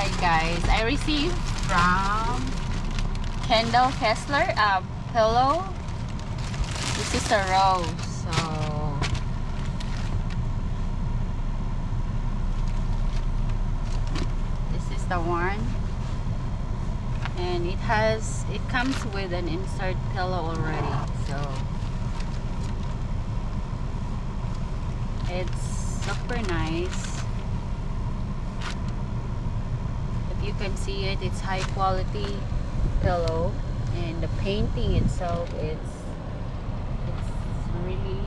Alright guys, I received from Kendall Kessler a pillow. This is a rose, so this is the one. And it has it comes with an insert pillow already, so it's super nice. You can see it, it's high quality pillow and the painting itself it's it's really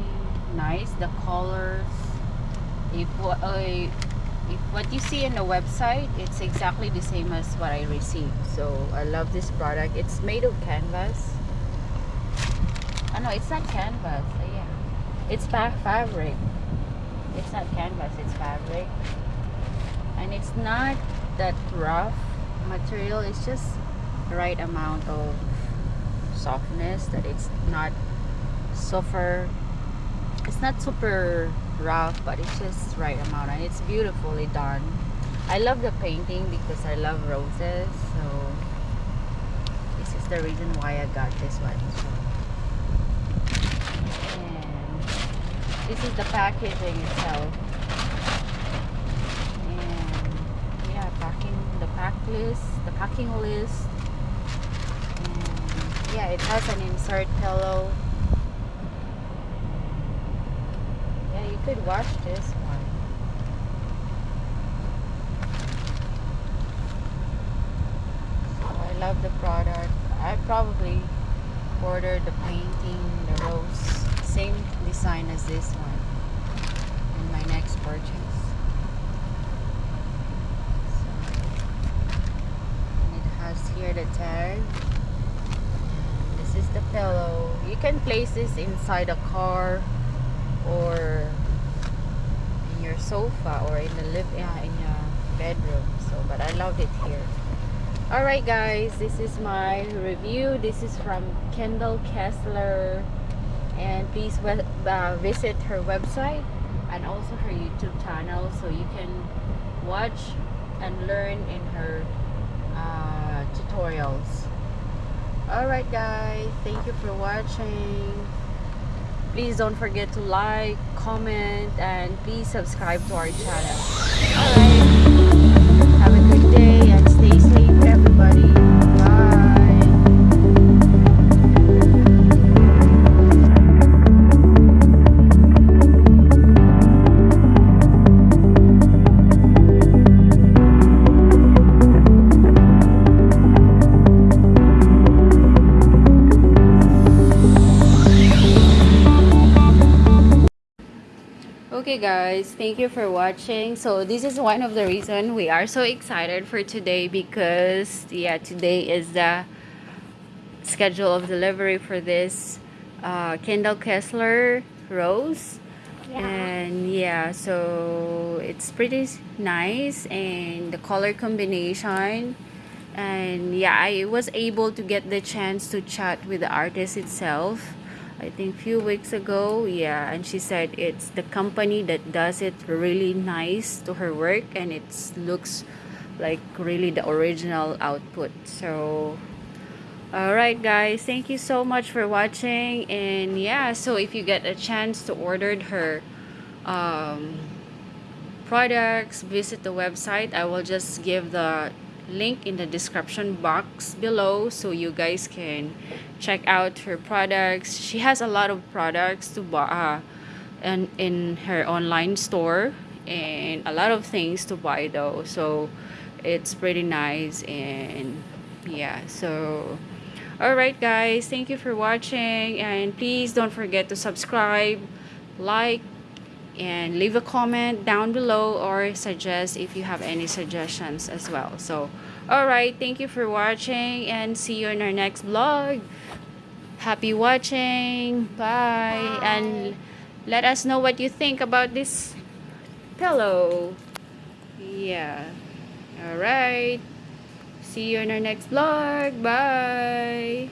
nice the colors if what uh, if what you see in the website it's exactly the same as what I received so I love this product. It's made of canvas. Oh no it's not canvas uh, yeah. It's fa fabric. It's not canvas it's fabric. And it's not that rough material it's just the right amount of softness that it's not super it's not super rough but it's just right amount and it's beautifully done. I love the painting because I love roses so this is the reason why I got this one. So and this is the packaging itself and yeah the list the packing list. Yeah it has an insert pillow. Yeah you could wash this one. So I love the product. I probably ordered the painting the rose same design as this one in my next purchase so, and it has here the tag. This is the pillow. You can place this inside a car or in your sofa or in the live uh, in your bedroom. So but I love it here. Alright guys this is my review. This is from Kendall Kessler. And please uh, visit her website and also her YouTube channel so you can watch and learn in her uh, tutorials. Alright guys. Thank you for watching. Please don't forget to like comment and please subscribe to our channel okay guys. Thank you for watching. So this is one of the reason we are so excited for today because yeah today is the schedule of delivery for this uh, Kendall Kessler rose. Yeah. and yeah so it's pretty nice and the color combination. And yeah I was able to get the chance to chat with the artist itself I think few weeks ago yeah and she said it's the company that does it really nice to her work and it looks like really the original output. So alright guys thank you so much for watching and yeah so if you get a chance to order her um, products visit the website. I will just give the link in the description box below so you guys can check out her products. She has a lot of products to buy uh, and in her online store and a lot of things to buy though so it's pretty nice and yeah so alright guys thank you for watching and please don't forget to subscribe like and leave a comment down below or suggest if you have any suggestions as well. So all right thank you for watching and see you in our next vlog. Happy watching. Bye, bye. and let us know what you think about this pillow. Yeah. All right see you in our next vlog. Bye